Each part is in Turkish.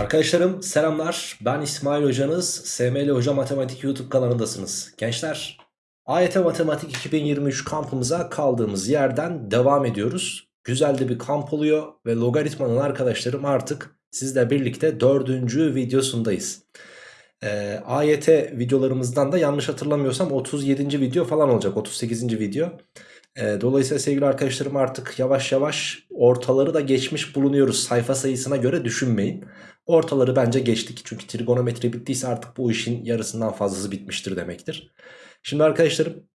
Arkadaşlarım selamlar. Ben İsmail Hocanız. SML Hoca Matematik YouTube kanalındasınız. Gençler, AYT Matematik 2023 kampımıza kaldığımız yerden devam ediyoruz. Güzel de bir kamp oluyor ve logaritmanın arkadaşlarım artık sizle birlikte dördüncü videosundayız. Ee, AYT videolarımızdan da yanlış hatırlamıyorsam 37. video falan olacak 38. video. Ee, dolayısıyla sevgili arkadaşlarım artık yavaş yavaş ortaları da geçmiş bulunuyoruz. Sayfa sayısına göre düşünmeyin. Ortaları bence geçtik. Çünkü trigonometri bittiyse artık bu işin yarısından fazlası bitmiştir demektir. Şimdi arkadaşlarım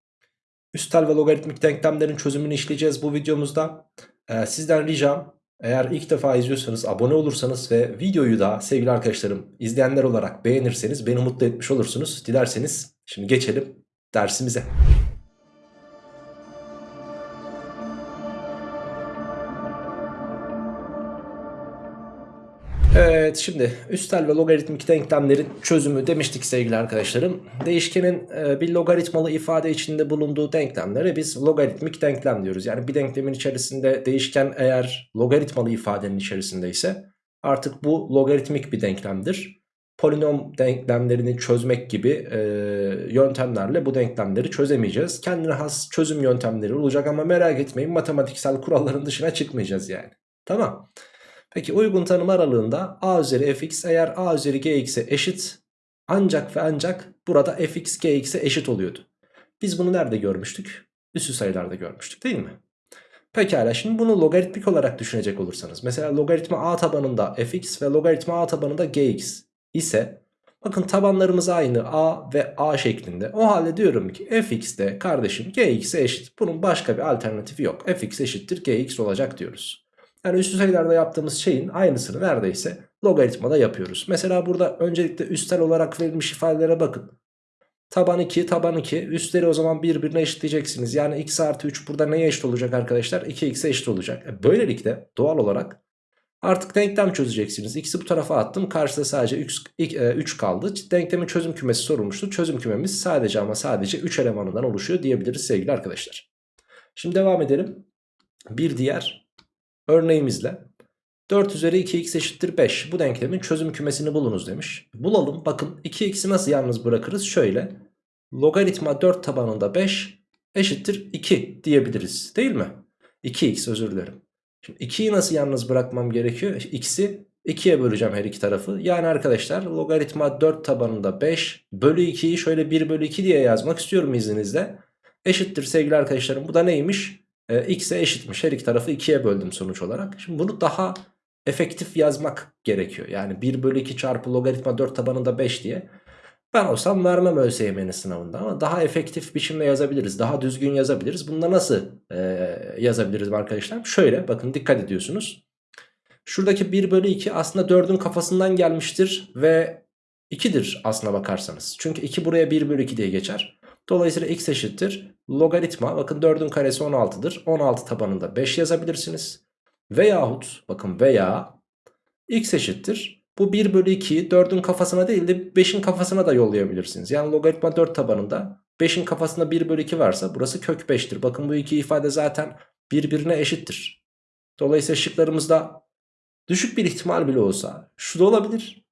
üstel ve logaritmik denklemlerin çözümünü işleyeceğiz bu videomuzda. Ee, sizden ricam eğer ilk defa izliyorsanız abone olursanız ve videoyu da sevgili arkadaşlarım izleyenler olarak beğenirseniz beni mutlu etmiş olursunuz. Dilerseniz şimdi geçelim dersimize. Evet şimdi üstel ve logaritmik denklemlerin çözümü demiştik sevgili arkadaşlarım. Değişkenin e, bir logaritmalı ifade içinde bulunduğu denklemlere biz logaritmik denklem diyoruz. Yani bir denklemin içerisinde değişken eğer logaritmalı ifadenin içerisindeyse artık bu logaritmik bir denklemdir. Polinom denklemlerini çözmek gibi e, yöntemlerle bu denklemleri çözemeyeceğiz. Kendine has çözüm yöntemleri olacak ama merak etmeyin matematiksel kuralların dışına çıkmayacağız yani. Tamam. Peki uygun tanım aralığında a üzeri fx eğer a üzeri gx'e eşit ancak ve ancak burada fx gx'e eşit oluyordu. Biz bunu nerede görmüştük? Üssü sayılarda görmüştük değil mi? Pekala şimdi bunu logaritmik olarak düşünecek olursanız. Mesela logaritma a tabanında fx ve logaritma a tabanında gx ise bakın tabanlarımız aynı a ve a şeklinde. O halde diyorum ki fx de kardeşim gx'e eşit. Bunun başka bir alternatifi yok. fx eşittir gx olacak diyoruz. Yani üstü sayılarda yaptığımız şeyin aynısını neredeyse logaritmada yapıyoruz. Mesela burada öncelikle üstel olarak verilmiş ifadelere bakın. Taban 2, taban 2. Üstleri o zaman birbirine eşitleyeceksiniz. Yani x artı 3 burada neye eşit olacak arkadaşlar? 2x'e eşit olacak. E böylelikle doğal olarak artık denklem çözeceksiniz. X'i bu tarafa attım. Karşıda sadece 3, 3 kaldı. Denklemin çözüm kümesi sorulmuştu. Çözüm kümemiz sadece ama sadece 3 elemanından oluşuyor diyebiliriz sevgili arkadaşlar. Şimdi devam edelim. Bir diğer örneğimizle 4 üzeri 2x eşittir 5. Bu denklemin çözüm kümesini bulunuz demiş. Bulalım. Bakın 2x'i nasıl yalnız bırakırız? Şöyle. Logaritma 4 tabanında 5 eşittir 2 diyebiliriz. Değil mi? 2x özür dilerim. Şimdi 2'yi nasıl yalnız bırakmam gerekiyor? X'i 2'ye böleceğim her iki tarafı. Yani arkadaşlar logaritma 4 tabanında 5 bölü 2'yi şöyle 1 bölü 2 diye yazmak istiyorum izninizle. Eşittir sevgili arkadaşlarım. Bu da neymiş? E, x'e eşitmiş. Her iki tarafı 2'ye böldüm sonuç olarak. Şimdi bunu daha efektif yazmak gerekiyor. Yani 1 bölü 2 çarpı logaritma 4 tabanında 5 diye. Ben olsam vermem ÖSYM'nin sınavında ama daha efektif biçimde yazabiliriz. Daha düzgün yazabiliriz. Bunda nasıl e, yazabiliriz arkadaşlar? Şöyle bakın dikkat ediyorsunuz. Şuradaki 1 bölü 2 aslında 4'ün kafasından gelmiştir ve 2'dir aslına bakarsanız. Çünkü 2 buraya 1 bölü 2 diye geçer. Dolayısıyla x eşittir logaritma bakın 4'ün karesi 16'dır. 16 tabanında 5 yazabilirsiniz. Veyahut bakın veya x eşittir. Bu 1 bölü 2'yi 4'ün kafasına değil de 5'in kafasına da yollayabilirsiniz. Yani logaritma 4 tabanında 5'in kafasında 1 bölü 2 varsa burası kök 5'tir. Bakın bu iki ifade zaten birbirine eşittir. Dolayısıyla şıklarımızda düşük bir ihtimal bile olsa şu da olabilir.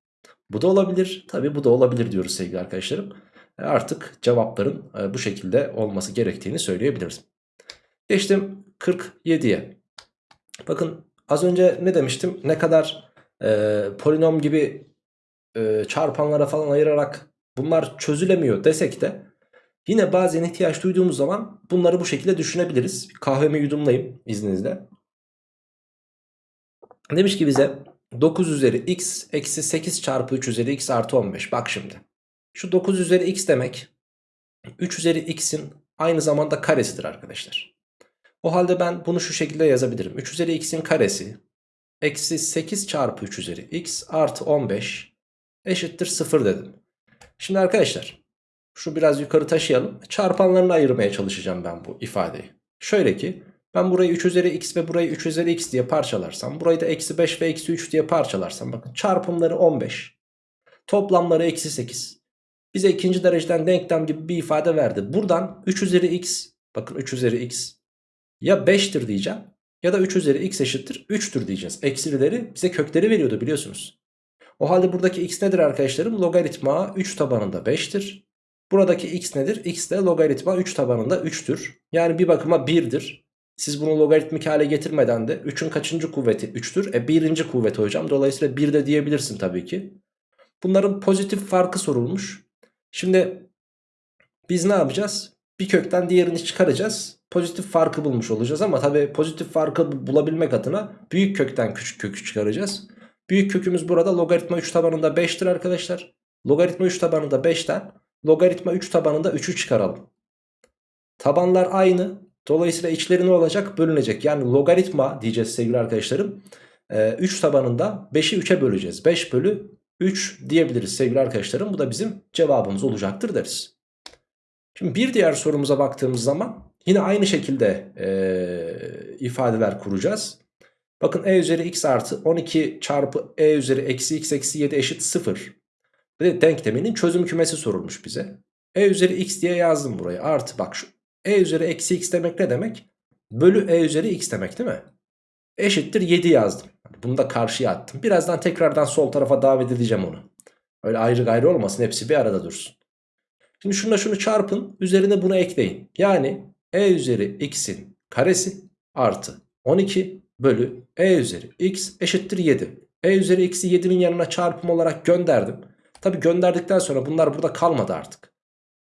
Bu da olabilir. Tabi bu da olabilir diyoruz sevgili arkadaşlarım. E, artık cevapların e, bu şekilde olması gerektiğini söyleyebiliriz. Geçtim 47'ye. Bakın az önce ne demiştim? Ne kadar e, polinom gibi e, çarpanlara falan ayırarak bunlar çözülemiyor desek de yine bazen ihtiyaç duyduğumuz zaman bunları bu şekilde düşünebiliriz. Kahvemi yudumlayayım izninizle. Demiş ki bize 9 üzeri x eksi 8 çarpı 3 üzeri x artı 15. Bak şimdi. Şu 9 üzeri x demek 3 üzeri x'in aynı zamanda karesidir arkadaşlar. O halde ben bunu şu şekilde yazabilirim. 3 üzeri x'in karesi eksi 8 çarpı 3 üzeri x artı 15 eşittir 0 dedim. Şimdi arkadaşlar şu biraz yukarı taşıyalım. Çarpanlarını ayırmaya çalışacağım ben bu ifadeyi. Şöyle ki ben burayı 3 üzeri x ve burayı 3 üzeri x diye parçalarsam burayı da eksi 5 ve eksi 3 diye parçalarsam bakın çarpımları 15 toplamları eksi 8 bize ikinci dereceden denklem gibi bir ifade verdi. Buradan 3 üzeri x bakın 3 üzeri x ya 5'tir diyeceğim ya da 3 üzeri x eşittir 3'tür diyeceğiz. Eksileri bize kökleri veriyordu biliyorsunuz. O halde buradaki x nedir arkadaşlarım? Logaritma 3 tabanında 5'tir. Buradaki x nedir? x de logaritma 3 tabanında 3'tür. Yani bir bakıma 1'dir. Siz bunu logaritmik hale getirmeden de 3'ün kaçıncı kuvveti 3'tür? E birinci kuvveti hocam. Dolayısıyla 1 de diyebilirsin tabii ki. Bunların pozitif farkı sorulmuş. Şimdi biz ne yapacağız? Bir kökten diğerini çıkaracağız. Pozitif farkı bulmuş olacağız ama tabii pozitif farkı bulabilmek adına büyük kökten küçük kökü çıkaracağız. Büyük kökümüz burada logaritma 3 tabanında 5'tir arkadaşlar. Logaritma 3 tabanında 5'ten logaritma 3 tabanında 3'ü çıkaralım. Tabanlar aynı. Dolayısıyla içleri ne olacak? Bölünecek. Yani logaritma diyeceğiz sevgili arkadaşlarım. 3 tabanında 5'i 3'e böleceğiz. 5 bölü 3 diyebiliriz sevgili arkadaşlarım. Bu da bizim cevabımız olacaktır deriz. Şimdi bir diğer sorumuza baktığımız zaman yine aynı şekilde e, ifadeler kuracağız. Bakın e üzeri x artı 12 çarpı e üzeri eksi x eksi 7 eşit 0. Ve denkleminin çözüm kümesi sorulmuş bize. e üzeri x diye yazdım buraya. Artı bak şu e üzeri eksi x demek ne demek? Bölü e üzeri x demek değil mi? Eşittir 7 yazdım. Bunu da karşıya attım. Birazdan tekrardan sol tarafa davet edeceğim onu. Öyle ayrı gayrı olmasın hepsi bir arada dursun. Şimdi şununla şunu çarpın. Üzerine bunu ekleyin. Yani e üzeri x'in karesi artı 12 bölü e üzeri x eşittir 7. e üzeri x'i 7'nin yanına çarpım olarak gönderdim. Tabi gönderdikten sonra bunlar burada kalmadı artık.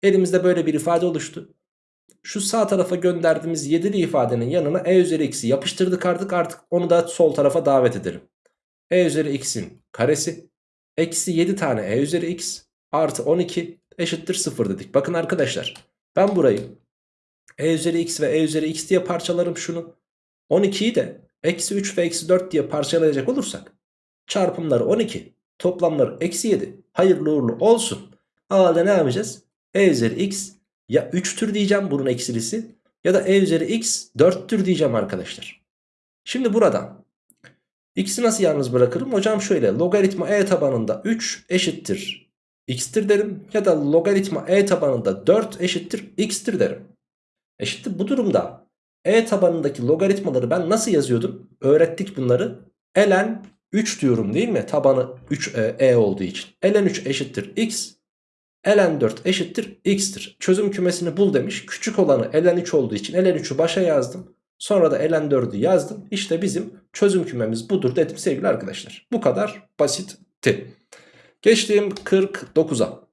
Elimizde böyle bir ifade oluştu. Şu sağ tarafa gönderdiğimiz 7'li ifadenin yanına e üzeri x'i yapıştırdık artık artık onu da sol tarafa davet edelim. e üzeri x'in karesi eksi 7 tane e üzeri x artı 12 eşittir 0 dedik. Bakın arkadaşlar ben burayı e üzeri x ve e üzeri x diye parçalarım şunu. 12'yi de eksi 3 ve eksi 4 diye parçalayacak olursak çarpımları 12 toplamları eksi 7 hayırlı uğurlu olsun. A'da ne yapacağız? e üzeri x ya 3'tür diyeceğim bunun eksilisi ya da e üzeri x 4'tür diyeceğim arkadaşlar. Şimdi buradan x'i nasıl yalnız bırakırım? Hocam şöyle logaritma e tabanında 3 eşittir x'tir derim ya da logaritma e tabanında 4 eşittir x'tir derim. Eşittir bu durumda e tabanındaki logaritmaları ben nasıl yazıyordum? Öğrettik bunları. ln 3 diyorum değil mi? Tabanı 3 e, e olduğu için. ln 3 eşittir x ln 4 eşittir x'tir. Çözüm kümesini bul demiş. Küçük olanı ln 3 olduğu için ln 3'ü başa yazdım. Sonra da ln 4'ü yazdım. İşte bizim çözüm kümemiz budur dedim sevgili arkadaşlar. Bu kadar basitti. Geçtiğim 49'a.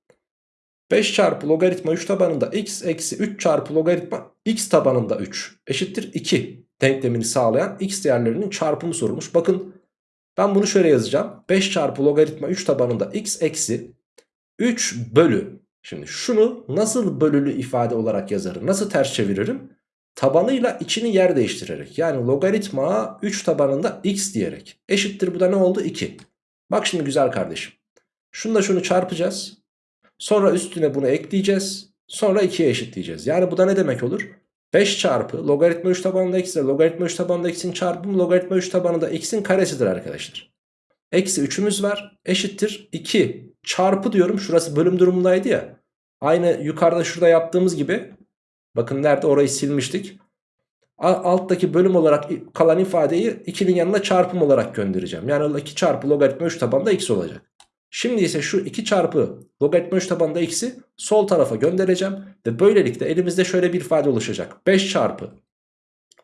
5 çarpı logaritma 3 tabanında x eksi 3 çarpı logaritma x tabanında 3 eşittir 2 denklemini sağlayan x değerlerinin çarpımı sorulmuş. Bakın ben bunu şöyle yazacağım. 5 çarpı logaritma 3 tabanında x eksi 3 bölü. Şimdi şunu nasıl bölülü ifade olarak yazarım? Nasıl ters çeviririm? Tabanıyla içini yer değiştirerek. Yani logaritma 3 tabanında x diyerek. Eşittir bu da ne oldu? 2. Bak şimdi güzel kardeşim. Şunla şunu çarpacağız. Sonra üstüne bunu ekleyeceğiz. Sonra 2'ye eşitleyeceğiz. Yani bu da ne demek olur? 5 çarpı logaritma 3 tabanında x ile logaritma 3 tabanında x'in çarpımı logaritma 3 tabanında x'in karesidir arkadaşlar. Eksi 3'ümüz var. Eşittir 2 çarpı diyorum. Şurası bölüm durumundaydı ya. Aynı yukarıda şurada yaptığımız gibi. Bakın nerede orayı silmiştik. Alttaki bölüm olarak kalan ifadeyi 2'nin yanına çarpım olarak göndereceğim. Yani 2 çarpı logaritma 3 tabanında x olacak. Şimdi ise şu 2 çarpı logaritma 3 tabanında x'i sol tarafa göndereceğim. Ve böylelikle elimizde şöyle bir ifade oluşacak. 5 çarpı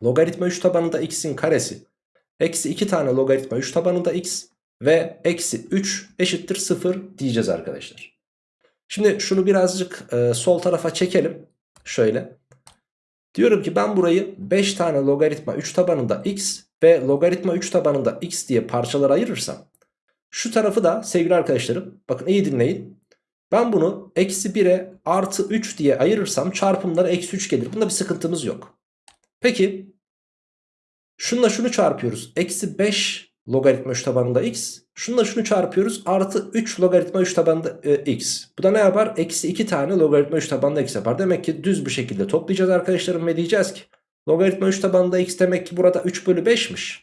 logaritma 3 tabanında x'in karesi. Eksi 2 tane logaritma 3 tabanında x ve eksi 3 eşittir 0 diyeceğiz arkadaşlar. Şimdi şunu birazcık e, sol tarafa çekelim. Şöyle. Diyorum ki ben burayı 5 tane logaritma 3 tabanında x ve logaritma 3 tabanında x diye parçalara ayırırsam. Şu tarafı da sevgili arkadaşlarım bakın iyi dinleyin. Ben bunu eksi 1'e artı 3 diye ayırırsam çarpımları eksi 3 gelir. Bunda bir sıkıntımız yok. Peki şunla şunu çarpıyoruz. Eksi 5 logaritma 3 tabanında x. Şununla şunu çarpıyoruz. Artı 3 logaritma 3 tabanında e, x. Bu da ne yapar? Eksi 2 tane logaritma 3 tabanında x yapar. Demek ki düz bir şekilde toplayacağız arkadaşlarım ve diyeceğiz ki logaritma 3 tabanında x demek ki burada 3 bölü 5'miş.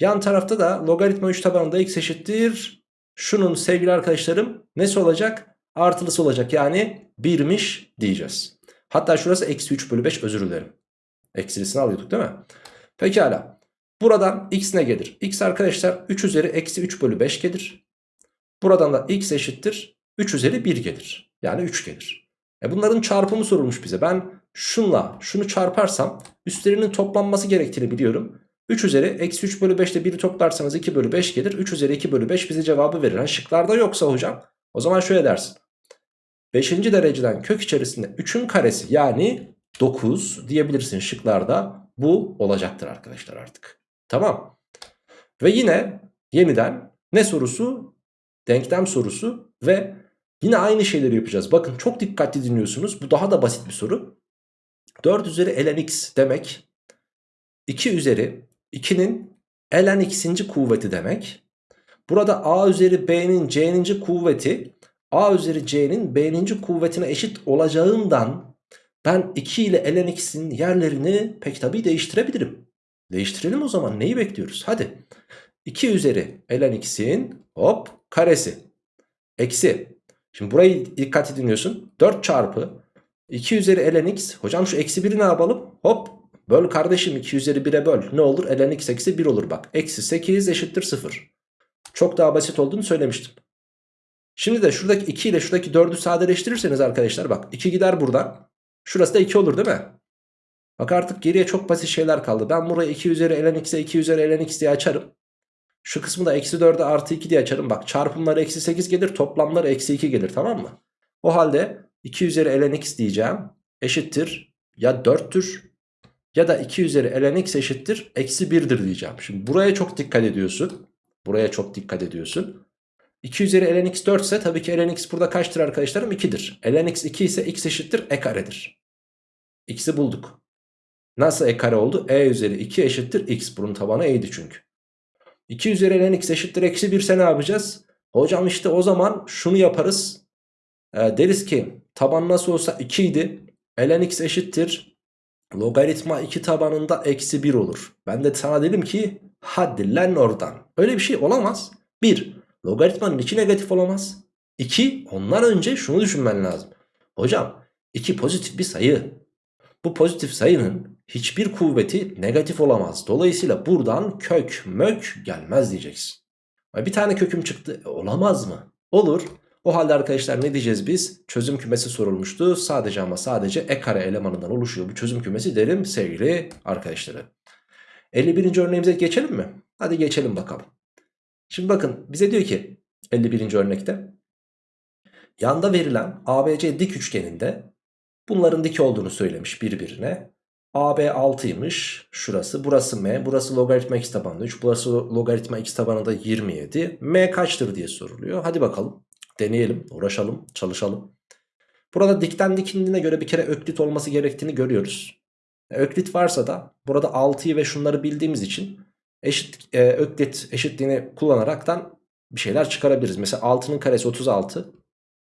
Yan tarafta da logaritma 3 tabanında x eşittir. Şunun sevgili arkadaşlarım nesi olacak? Artılısı olacak yani 1'miş diyeceğiz. Hatta şurası eksi 3 bölü 5 özür dilerim. Eksilisini alıyorduk değil mi? Pekala. Buradan x ne gelir? x arkadaşlar 3 üzeri eksi 3 bölü 5 gelir. Buradan da x eşittir 3 üzeri 1 gelir. Yani 3 gelir. E bunların çarpımı sorulmuş bize. Ben şunla şunu çarparsam üstlerinin toplanması gerektiğini biliyorum. 3 üzeri eksi 3 bölü 5'te 1'i toplarsanız 2 bölü 5 gelir. 3 üzeri 2 bölü 5 bize cevabı verir. Yani şıklarda yoksa hocam o zaman şöyle dersin. 5. dereceden kök içerisinde 3'ün karesi yani 9 diyebilirsin şıklarda. Bu olacaktır arkadaşlar artık. Tamam. Ve yine yeniden ne sorusu? Denklem sorusu ve yine aynı şeyleri yapacağız. Bakın çok dikkatli dinliyorsunuz. Bu daha da basit bir soru. 4 üzeri ln x demek 2 üzeri 2'nin ln x'inci kuvveti demek. Burada a üzeri b'nin c'ninci kuvveti a üzeri c'nin b'ninci kuvvetine eşit olacağından ben 2 ile ln x'in yerlerini pek tabii değiştirebilirim. Değiştirelim o zaman neyi bekliyoruz? Hadi 2 üzeri ln x'in hop karesi eksi. Şimdi burayı dikkatli dinliyorsun 4 çarpı 2 üzeri ln x hocam şu eksi 1'i ne yapalım? Hop böl kardeşim 2 üzeri 1'e böl ne olur? ln x eksi 1 olur bak eksi 8 eşittir 0. Çok daha basit olduğunu söylemiştim. Şimdi de şuradaki 2 ile şuradaki 4'ü sadeleştirirseniz arkadaşlar bak 2 gider buradan. Şurası da 2 olur değil mi? Bak artık geriye çok basit şeyler kaldı. Ben burayı 2 üzeri ln x'e 2 üzeri ln x diye açarım. Şu kısmı da eksi 4'e artı 2 diye açarım. Bak çarpımları eksi 8 gelir toplamları eksi 2 gelir tamam mı? O halde 2 üzeri ln x diyeceğim. Eşittir ya 4'tür ya da 2 üzeri ln x eşittir eksi 1'dir diyeceğim. Şimdi buraya çok dikkat ediyorsun. Buraya çok dikkat ediyorsun. 2 üzeri ln x 4 ise tabii ki ln x burada kaçtır arkadaşlarım? 2'dir. ln x 2 ise x eşittir e karedir. x'i bulduk. Nasıl e kare oldu? e üzeri 2 eşittir x. Bunun tabanı e'ydi çünkü. 2 üzeri ln x eşittir eksi 1 ise ne yapacağız? Hocam işte o zaman şunu yaparız. E, deriz ki taban nasıl olsa 2 idi. ln x eşittir. Logaritma 2 tabanında eksi 1 olur. Ben de sana dedim ki hadi lan oradan. Öyle bir şey olamaz. 1. Logaritmanın içi negatif olamaz. 2. Ondan önce şunu düşünmen lazım. Hocam 2 pozitif bir sayı. Bu pozitif sayının hiçbir kuvveti negatif olamaz. Dolayısıyla buradan kök mök gelmez diyeceksin. Bir tane köküm çıktı. E, olamaz mı? Olur. O halde arkadaşlar ne diyeceğiz biz? Çözüm kümesi sorulmuştu. Sadece ama sadece e kare elemanından oluşuyor bu çözüm kümesi derim sevgili arkadaşları. 51. örneğimize geçelim mi? Hadi geçelim bakalım. Şimdi bakın bize diyor ki 51. örnekte yanda verilen ABC dik üçgeninde bunların dik olduğunu söylemiş birbirine. AB 6'ymış şurası. Burası M. Burası logaritma x tabanında 3 burası logaritma x tabanında 27 M kaçtır diye soruluyor. Hadi bakalım. Deneyelim. Uğraşalım. Çalışalım. Burada dikten dikindiğine göre bir kere öklit olması gerektiğini görüyoruz. Öklit varsa da burada 6'yı ve şunları bildiğimiz için eşit e, öklit eşitliğini kullanaraktan bir şeyler çıkarabiliriz. Mesela 6'nın karesi 36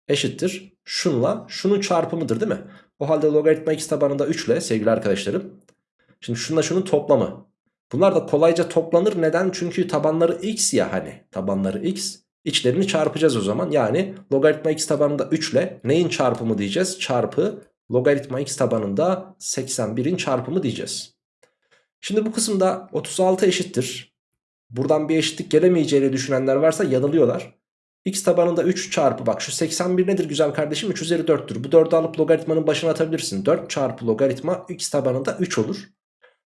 eşittir. Şunla şunun çarpımıdır değil mi? O halde logaritma x tabanında 3 ile sevgili arkadaşlarım. Şimdi şunla şunun toplamı. Bunlar da kolayca toplanır. Neden? Çünkü tabanları x ya hani. Tabanları x. İçlerini çarpacağız o zaman. Yani logaritma x tabanında 3 ile neyin çarpımı diyeceğiz? Çarpı logaritma x tabanında 81'in çarpımı diyeceğiz. Şimdi bu kısımda 36 eşittir. Buradan bir eşitlik gelemeyeceğini düşünenler varsa yanılıyorlar. X tabanında 3 çarpı bak şu 81 nedir güzel kardeşim 3 üzeri 4'tür. Bu 4'ü alıp logaritmanın başına atabilirsin. 4 çarpı logaritma x tabanında 3 olur.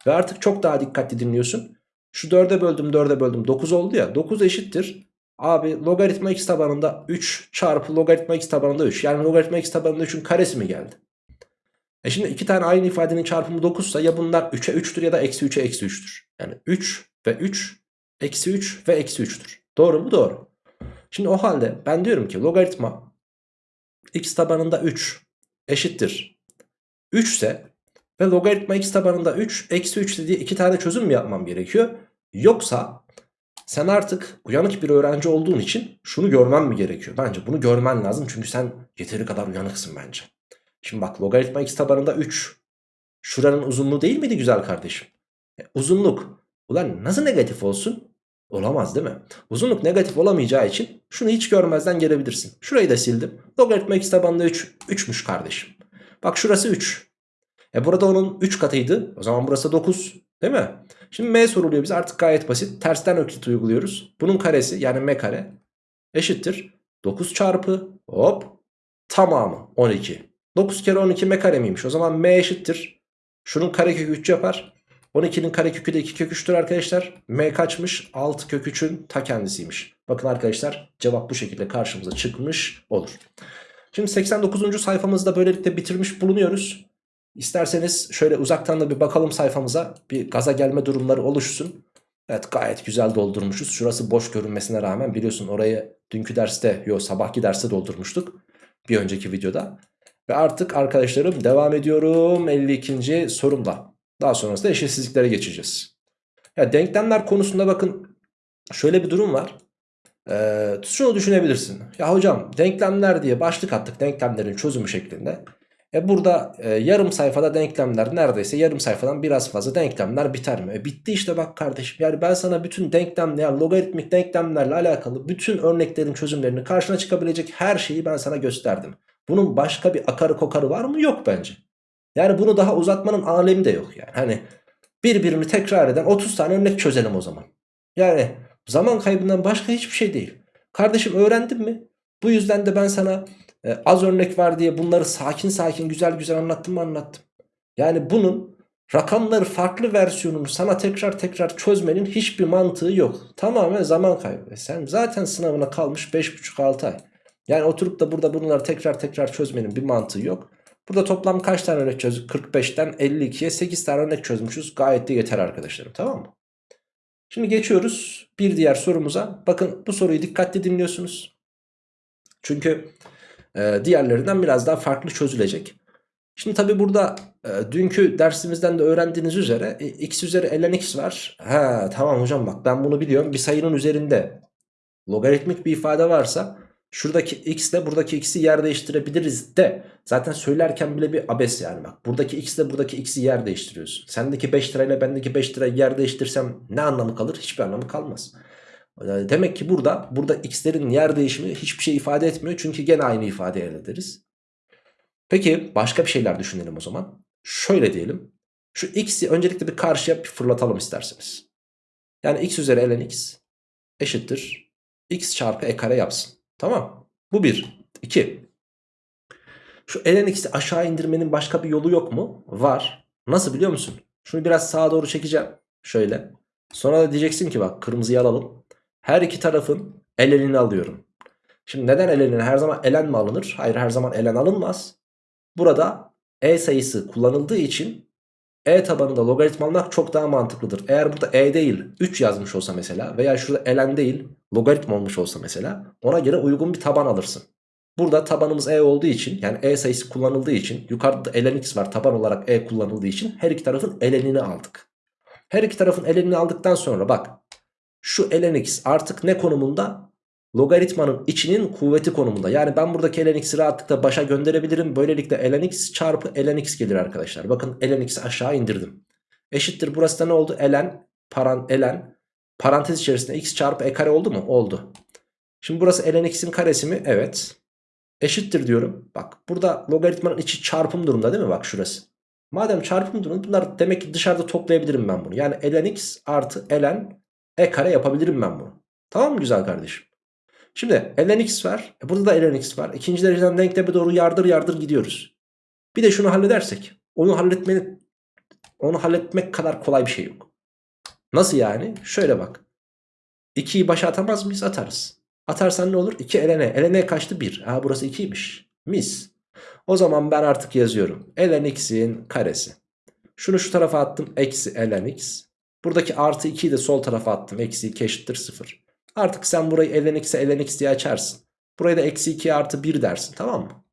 Ve artık çok daha dikkatli dinliyorsun. Şu 4'e böldüm 4'e böldüm 9 oldu ya 9 eşittir. Abi logaritma x tabanında 3 çarpı logaritma x tabanında 3. Yani logaritma x tabanında 3'ün karesi mi geldi? E şimdi iki tane aynı ifadenin çarpımı 9 ise ya bunlar 3'e 3'tür ya da eksi 3'e eksi 3'tür. Yani 3 ve 3 eksi 3 ve eksi 3'tür. Doğru mu? Doğru. Şimdi o halde ben diyorum ki logaritma x tabanında 3 eşittir 3 ise ve logaritma x tabanında 3 eksi 3 dediği iki tane çözüm mü yapmam gerekiyor? Yoksa sen artık uyanık bir öğrenci olduğun için şunu görmen mi gerekiyor? Bence bunu görmen lazım çünkü sen yeteri kadar uyanıksın bence. Şimdi bak logaritma x tabanında 3. Şuranın uzunluğu değil miydi güzel kardeşim? E, uzunluk. Ulan nasıl negatif olsun? Olamaz değil mi? Uzunluk negatif olamayacağı için şunu hiç görmezden gelebilirsin. Şurayı da sildim. Logaritma x tabanında 3. 3'müş kardeşim. Bak şurası 3. E burada onun 3 katıydı. O zaman burası 9. Değil mi? Şimdi m soruluyor bize artık gayet basit. Tersten öklit uyguluyoruz. Bunun karesi yani m kare eşittir 9 çarpı hop tamamı 12. 9 kere 12 m kare miymiş? O zaman m eşittir. Şunun karekökü 3 yapar. 12'nin karekökü de 2 kök 3'tür arkadaşlar. M kaçmış? 6 kök 3'ün ta kendisiymiş. Bakın arkadaşlar cevap bu şekilde karşımıza çıkmış olur. Şimdi 89. sayfamızda böylelikle bitirmiş bulunuyoruz. İsterseniz şöyle uzaktan da bir bakalım sayfamıza. Bir gaza gelme durumları oluşsun. Evet gayet güzel doldurmuşuz. Şurası boş görünmesine rağmen biliyorsun orayı dünkü derste, yok sabahki derste doldurmuştuk. Bir önceki videoda. Ve artık arkadaşlarım devam ediyorum 52. sorumla. Daha sonrasında eşitsizliklere geçeceğiz. Ya denklemler konusunda bakın şöyle bir durum var. Ee, şunu düşünebilirsin. Ya hocam denklemler diye başlık attık denklemlerin çözümü şeklinde. E burada e, yarım sayfada denklemler neredeyse yarım sayfadan biraz fazla denklemler biter mi? E bitti işte bak kardeşim. Yani ben sana bütün denklemler, logaritmik denklemlerle alakalı bütün örneklerin çözümlerini karşına çıkabilecek her şeyi ben sana gösterdim. Bunun başka bir akarı kokarı var mı? Yok bence. Yani bunu daha uzatmanın alemi de yok yani. Hani birbirini tekrar eden 30 tane örnek çözelim o zaman. Yani zaman kaybından başka hiçbir şey değil. Kardeşim öğrendin mi? Bu yüzden de ben sana e, az örnek var diye bunları sakin sakin güzel güzel anlattım mı anlattım. Yani bunun rakamları farklı versiyonunu sana tekrar tekrar çözmenin hiçbir mantığı yok. Tamamen zaman kaybı. E sen zaten sınavına kalmış 5,5-6 ay. Yani oturup da burada bunları tekrar tekrar çözmenin bir mantığı yok. Burada toplam kaç tane örnek çözdük? 45'ten 52'ye 8 tane örnek çözmüşüz. Gayet de yeter arkadaşlarım tamam mı? Şimdi geçiyoruz bir diğer sorumuza. Bakın bu soruyu dikkatli dinliyorsunuz. Çünkü e, diğerlerinden biraz daha farklı çözülecek. Şimdi tabi burada e, dünkü dersimizden de öğrendiğiniz üzere e, x üzeri ln x var. Ha tamam hocam bak ben bunu biliyorum. Bir sayının üzerinde logaritmik bir ifade varsa Şuradaki x ile buradaki x'i yer değiştirebiliriz de zaten söylerken bile bir abes yani bak. Buradaki x ile buradaki x'i yer değiştiriyorsun. Sendeki 5 lirayla bendeki 5 lirayı yer değiştirsem ne anlamı kalır? Hiçbir anlamı kalmaz. demek ki burada burada x'lerin yer değişimi hiçbir şey ifade etmiyor. Çünkü gene aynı ifade elde ederiz. Peki başka bir şeyler düşünelim o zaman. Şöyle diyelim. Şu x'i öncelikle bir karşıya bir fırlatalım isterseniz. Yani x üzeri ln x eşittir. x çarpı e kare yapsın. Tamam. Bu bir. İki. Şu ln x'i aşağı indirmenin başka bir yolu yok mu? Var. Nasıl biliyor musun? Şunu biraz sağa doğru çekeceğim. Şöyle. Sonra da diyeceksin ki bak kırmızıyı alalım. Her iki tarafın ln'ini alıyorum. Şimdi neden ln'ini her zaman ln mi alınır? Hayır her zaman ln alınmaz. Burada e sayısı kullanıldığı için e tabanında logaritma almak çok daha mantıklıdır. Eğer burada e değil 3 yazmış olsa mesela veya şurada ln değil logaritma olmuş olsa mesela ona göre uygun bir taban alırsın. Burada tabanımız e olduğu için yani e sayısı kullanıldığı için yukarıda ln x var taban olarak e kullanıldığı için her iki tarafın ln'ini aldık. Her iki tarafın ln'ini aldıktan sonra bak şu ln x artık ne konumunda? Logaritmanın içinin kuvveti konumunda. Yani ben buradaki ln x'i rahatlıkla başa gönderebilirim. Böylelikle ln x çarpı ln x gelir arkadaşlar. Bakın ln x'i aşağı indirdim. Eşittir burası da ne oldu? ln, paran, ln parantez içerisinde x çarpı e kare oldu mu? Oldu. Şimdi burası ln x'in karesi mi? Evet. Eşittir diyorum. Bak burada logaritmanın içi çarpım durumda değil mi? Bak şurası. Madem çarpım durumda bunlar demek ki dışarıda toplayabilirim ben bunu. Yani ln x artı ln e kare yapabilirim ben bunu. Tamam mı güzel kardeşim? Şimdi ln x var. E burada da ln x var. İkinci dereceden denkleme doğru yardır yardır gidiyoruz. Bir de şunu halledersek. Onu halletmenin onu halletmek kadar kolay bir şey yok. Nasıl yani? Şöyle bak. 2'yi başa atamaz mıyız? Atarız. Atarsan ne olur? 2 ln. ln kaçtı? 1. Ha burası 2'ymiş. Mis. O zaman ben artık yazıyorum. ln x'in karesi. Şunu şu tarafa attım. Eksi ln x. Buradaki artı 2'yi de sol tarafa attım. Eksi 2 eşittir 0. Artık sen burayı ln x'e ln x diye açarsın. Burayı da eksi 2 artı 1 dersin tamam mı?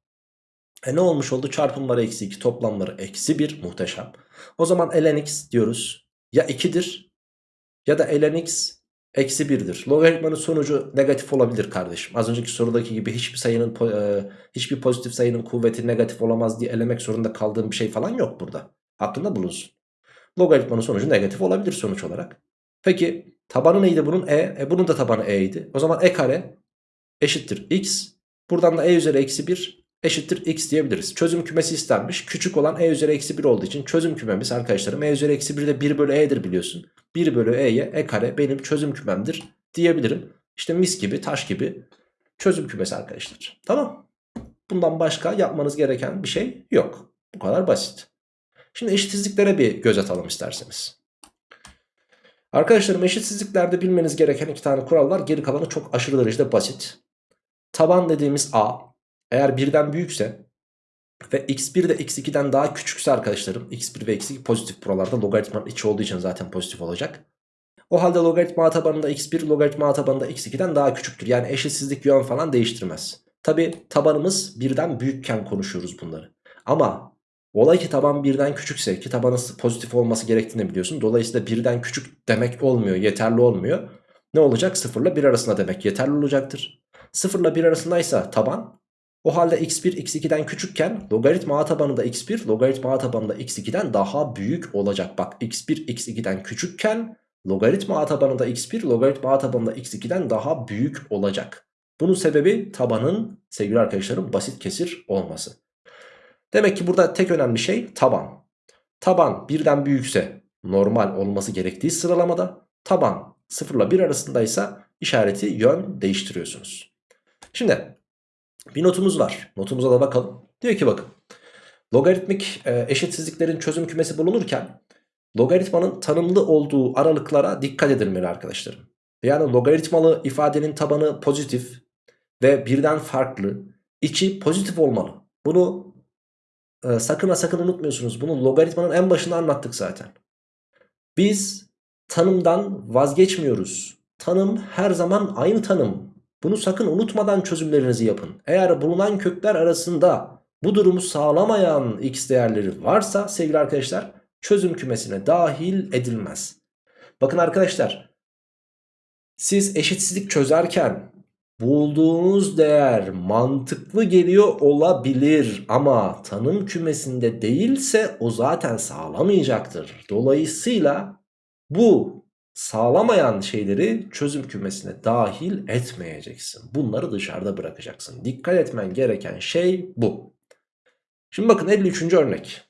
E ne olmuş oldu? Çarpımları eksi 2 toplamları eksi 1 muhteşem. O zaman ln x diyoruz. Ya 2'dir ya da ln x eksi 1'dir. Logaritmanın sonucu negatif olabilir kardeşim. Az önceki sorudaki gibi hiçbir sayının e, hiçbir pozitif sayının kuvveti negatif olamaz diye elemek zorunda kaldığım bir şey falan yok burada. Aklında bulunsun. Logaritmanın sonucu negatif olabilir sonuç olarak. Peki Tabanı neydi bunun? E. e bunun da tabanı E idi. O zaman E kare eşittir X. Buradan da E üzeri eksi 1 eşittir X diyebiliriz. Çözüm kümesi istenmiş. Küçük olan E üzeri eksi 1 olduğu için çözüm kümemiz arkadaşlarım E üzeri eksi 1 de 1 bölü E'dir biliyorsun. 1 bölü E'ye E kare benim çözüm kümemdir diyebilirim. İşte mis gibi taş gibi çözüm kümesi arkadaşlar. Tamam. Bundan başka yapmanız gereken bir şey yok. Bu kadar basit. Şimdi eşitsizliklere bir göz atalım isterseniz. Arkadaşlarım eşitsizliklerde bilmeniz gereken iki tane kural var. Geri kalanı çok aşırı derecede basit. Taban dediğimiz a eğer birden büyükse ve x1 de x2'den daha küçükse arkadaşlarım x1 ve x2 pozitif buralarda logaritmanın içi olduğu için zaten pozitif olacak. O halde logaritma tabanında x1 logaritma tabanında x2'den daha küçüktür. Yani eşitsizlik yön falan değiştirmez. Tabi tabanımız birden büyükken konuşuyoruz bunları. Ama olay ki taban birden küçükse ki tabanın pozitif olması gerektiğini biliyorsun. Dolayısıyla birden küçük demek olmuyor yeterli olmuyor. Ne olacak? 0 ile 1 arasında demek yeterli olacaktır. 0 ile 1 arasındaysa taban o halde x1 x2'den küçükken logaritma a tabanında x1 logaritma a tabanında x2'den daha büyük olacak. Bak x1 x2'den küçükken logaritma a tabanında x1 logaritma a tabanında x2'den daha büyük olacak. Bunun sebebi tabanın sevgili arkadaşlarım basit kesir olması. Demek ki burada tek önemli şey taban. Taban birden büyükse normal olması gerektiği sıralamada taban 0 ile 1 arasındaysa işareti yön değiştiriyorsunuz. Şimdi bir notumuz var. Notumuza da bakalım. Diyor ki bakın. Logaritmik e, eşitsizliklerin çözüm kümesi bulunurken logaritmanın tanımlı olduğu aralıklara dikkat edilmeli arkadaşlarım. Yani logaritmalı ifadenin tabanı pozitif ve birden farklı. içi pozitif olmalı. Bunu e, sakın ha sakın unutmuyorsunuz. Bunu logaritmanın en başında anlattık zaten. Biz tanımdan vazgeçmiyoruz. Tanım her zaman aynı tanım. Bunu sakın unutmadan çözümlerinizi yapın. Eğer bulunan kökler arasında bu durumu sağlamayan x değerleri varsa sevgili arkadaşlar çözüm kümesine dahil edilmez. Bakın arkadaşlar siz eşitsizlik çözerken bulduğunuz değer mantıklı geliyor olabilir ama tanım kümesinde değilse o zaten sağlamayacaktır. Dolayısıyla bu sağlamayan şeyleri çözüm kümesine dahil etmeyeceksin. Bunları dışarıda bırakacaksın. Dikkat etmen gereken şey bu. Şimdi bakın 53. örnek.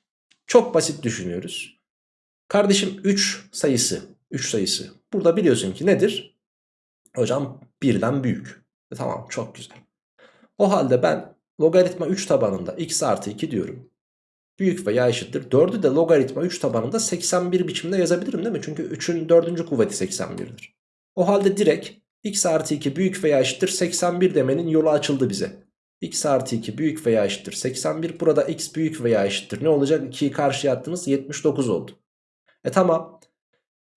Çok basit düşünüyoruz. Kardeşim 3 sayısı. 3 sayısı. Burada biliyorsun ki nedir? Hocam birden büyük. E, tamam çok güzel. O halde ben logaritma 3 tabanında x artı 2 diyorum. Büyük veya eşittir. 4'ü de logaritma 3 tabanında 81 biçimde yazabilirim değil mi? Çünkü 3'ün 4. kuvveti 81'dir. O halde direkt x artı 2 büyük veya eşittir 81 demenin yolu açıldı bize. x artı 2 büyük veya eşittir 81. Burada x büyük veya eşittir. Ne olacak? 2'yi karşıya attınız 79 oldu. E tamam.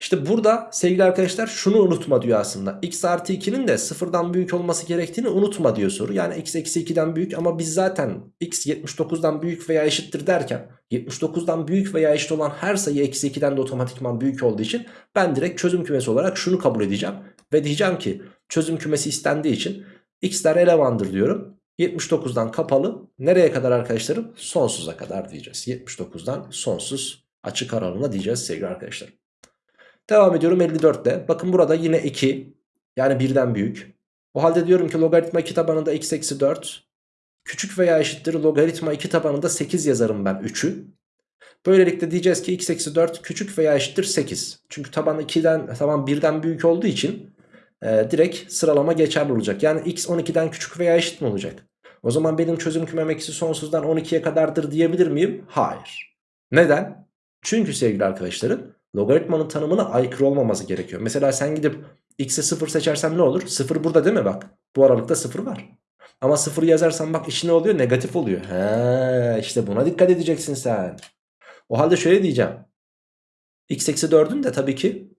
İşte burada sevgili arkadaşlar şunu unutma diyor aslında. x artı 2'nin de sıfırdan büyük olması gerektiğini unutma diyor soru. Yani x eksi 2'den büyük ama biz zaten x 79'dan büyük veya eşittir derken 79'dan büyük veya eşit olan her sayı eksi 2'den de otomatikman büyük olduğu için ben direkt çözüm kümesi olarak şunu kabul edeceğim. Ve diyeceğim ki çözüm kümesi istendiği için x'ler elemandır diyorum. 79'dan kapalı nereye kadar arkadaşlarım? Sonsuza kadar diyeceğiz. 79'dan sonsuz açık aralığına diyeceğiz sevgili arkadaşlar. Devam ediyorum 54'te. Bakın burada yine 2 yani birden büyük. O halde diyorum ki logaritma 2 tabanında x eksi 4 küçük veya eşittir logaritma 2 tabanında 8 yazarım ben 3'ü. Böylelikle diyeceğiz ki x eksi 4 küçük veya eşittir 8. Çünkü taban 2'den taban 1'den büyük olduğu için e, direkt sıralama geçerli olacak. Yani x 12'den küçük veya eşit mi olacak? O zaman benim çözüm kümem eksi sonsuzdan 12'ye kadardır diyebilir miyim? Hayır. Neden? Çünkü sevgili arkadaşlarım logaritmanın tanımına aykırı olmaması gerekiyor. Mesela sen gidip x'e 0 seçersen ne olur? 0 burada değil mi bak? Bu aralıkta 0 var. Ama 0 yazarsan bak içi ne oluyor? Negatif oluyor. He, işte buna dikkat edeceksin sen. O halde şöyle diyeceğim. x eksi 4'ün de tabii ki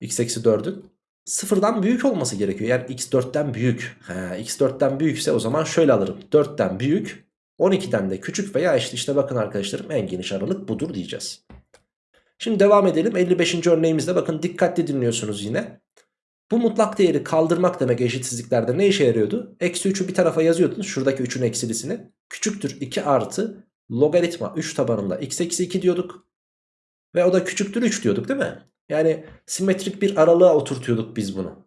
x eksi 4'ün sıfırdan büyük olması gerekiyor. Yani x 4'ten büyük. He, x 4'ten büyükse o zaman şöyle alırım. 4'ten büyük 12'den de küçük veya eşit. İşte bakın arkadaşlarım en geniş aralık budur diyeceğiz. Şimdi devam edelim 55. örneğimizde bakın dikkatli dinliyorsunuz yine. Bu mutlak değeri kaldırmak demek eşitsizliklerde ne işe yarıyordu? Eksi 3'ü bir tarafa yazıyordunuz şuradaki 3'ün eksilisini. Küçüktür 2 artı logaritma 3 tabanında x eksi 2 diyorduk. Ve o da küçüktür 3 diyorduk değil mi? Yani simetrik bir aralığa oturtuyorduk biz bunu.